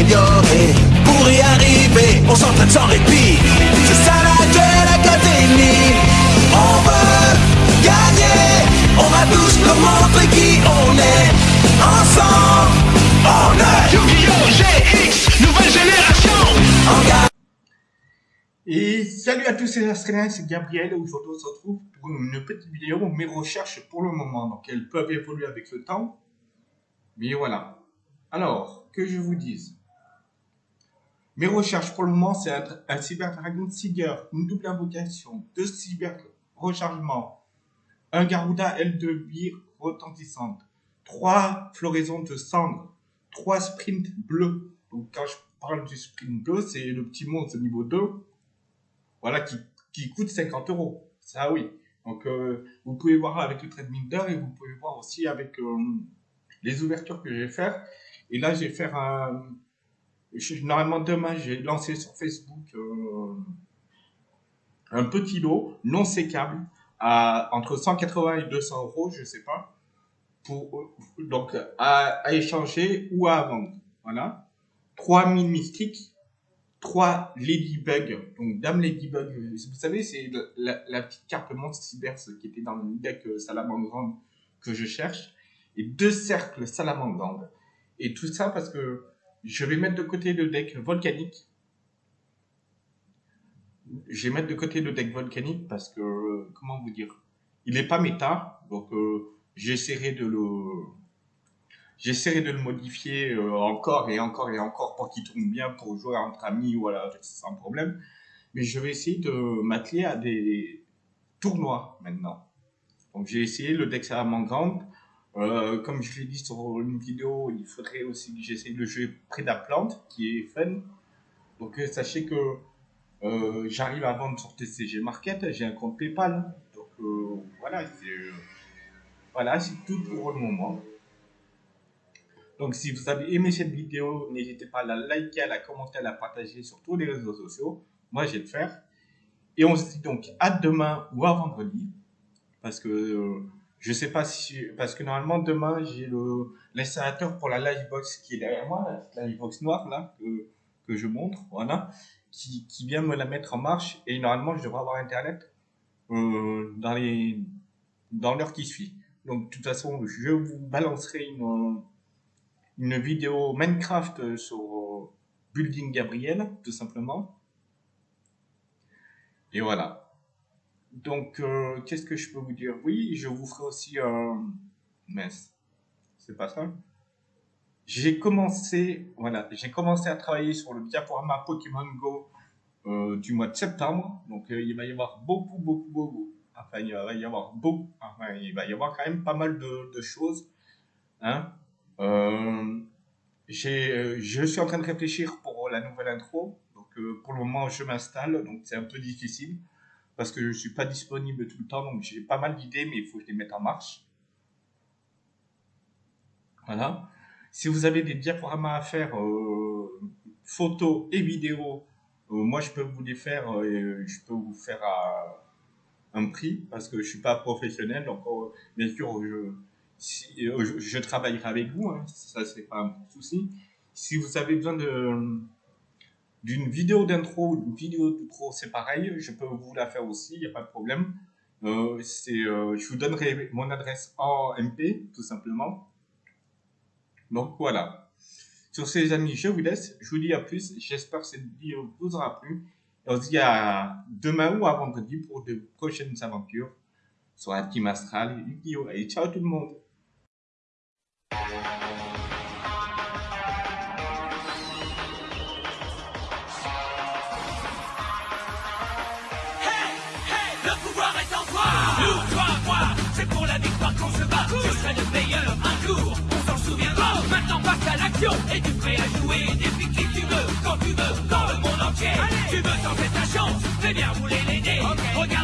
s'améliorer. Pour y arriver, on s'entraîne sans répit. C'est ça la Duel Academy. On veut gagner. On va tous nous montrer qui on est. Ensemble, on est Yu-Gi-Oh! GX, nouvelle génération. Et salut à tous, c'est Australiens, c'est Gabriel. Aujourd'hui, on se retrouve pour une petite vidéo, mes recherches pour le moment. Donc, elles peuvent évoluer avec le temps. Mais voilà. Alors, que je vous dise. Mes recherches pour le moment, c'est un, un Cyber Dragon Seeger, une double invocation, deux cyber rechargements, un Garuda L2 retentissante, trois floraisons de cendres, trois sprints bleus. Donc, quand je parle du sprint bleu, c'est le petit monstre niveau 2 voilà, qui, qui coûte 50 euros. Ça, oui. Donc, euh, vous pouvez voir avec le trade Minder et vous pouvez voir aussi avec euh, les ouvertures que je vais faire. Et là, je vais faire un... normalement, demain, j'ai lancé sur Facebook euh, un petit lot non sécable à entre 180 et 200 euros, je sais pas, pour, donc à, échanger ou à vendre. Voilà. 3000 mystiques 3 Ladybug, donc Dame Ladybug, vous savez, c'est la, petite carte monstre cyber qui était dans le deck Salamandre que je cherche, et deux cercles Salamandre. Et tout ça parce que je vais mettre de côté le deck volcanique. Je vais mettre de côté le deck volcanique parce que, euh, comment vous dire, il n'est pas méta, donc euh, j'essaierai de le, J'essaierai de le modifier euh, encore et encore et encore pour qu'il tourne bien pour jouer entre amis voilà, sans problème. Mais je vais essayer de m'atteler à des tournois maintenant. Donc j'ai essayé le deck Salamandre. Euh, comme je l'ai dit sur une vidéo, il faudrait aussi que j'essaye de jouer près de la plante, qui est fun. Donc euh, sachez que euh, j'arrive à vendre sur TCG Market, j'ai un compte PayPal. Donc voilà, c'est tout pour le moment. Donc, si vous avez aimé cette vidéo, n'hésitez pas à la liker, à la commenter, à la partager sur tous les réseaux sociaux. Moi, je vais le faire. Et on se dit donc à demain ou à vendredi. Parce que je sais pas si. Parce que normalement, demain, j'ai le l'installateur pour la Livebox qui est derrière moi, la Livebox noire là, que, que je montre. Voilà. Qui, qui vient me la mettre en marche. Et normalement, je devrais avoir Internet euh, dans les dans l'heure qui suit. Donc, de toute façon, je vous balancerai une une vidéo Minecraft sur Building Gabriel, tout simplement. Et voilà. Donc, euh, qu'est-ce que je peux vous dire? Oui, je vous ferai aussi un... Mais c'est pas ça. J'ai commencé, voilà, j'ai commencé à travailler sur le diaporama Pokémon Go euh, du mois de septembre. Donc, euh, il va y avoir beaucoup, beaucoup, beaucoup. Enfin, il va y avoir beaucoup. Enfin, il va y avoir quand même pas mal de, choses. Hein euh, euh, je suis en train de réfléchir pour la nouvelle intro. Donc, euh, pour le moment, je m'installe. Donc, c'est un peu difficile parce que je suis pas disponible tout le temps. Donc, j'ai pas mal d'idées, mais il faut que je les mette en marche. Voilà. Si vous avez des diaporamas à faire, euh, photos et vidéos, euh, moi, je peux vous les faire. euh, et je peux vous faire à un prix parce que je suis pas professionnel. Donc, bien sûr, je si, travaillerai avec vous, hein, ça c'est pas un souci. Si vous avez besoin de d'une vidéo d'intro, d'une vidéo d'outro, c'est pareil, je peux vous la faire aussi, il n'y a pas de problème. Euh, euh, je vous donnerai mon adresse en MP, tout simplement. Donc voilà. Sur ces les amis, je vous laisse, je vous dis à plus, j'espère que cette vidéo vous aura plu. Et on se dit à demain ou à vendredi pour de prochaines aventures sur la Team Astral et ciao tout le monde parcours, je serai le meilleur un jour, on s'en souviendra. Maintenant passe à l'action et tu prêt à jouer des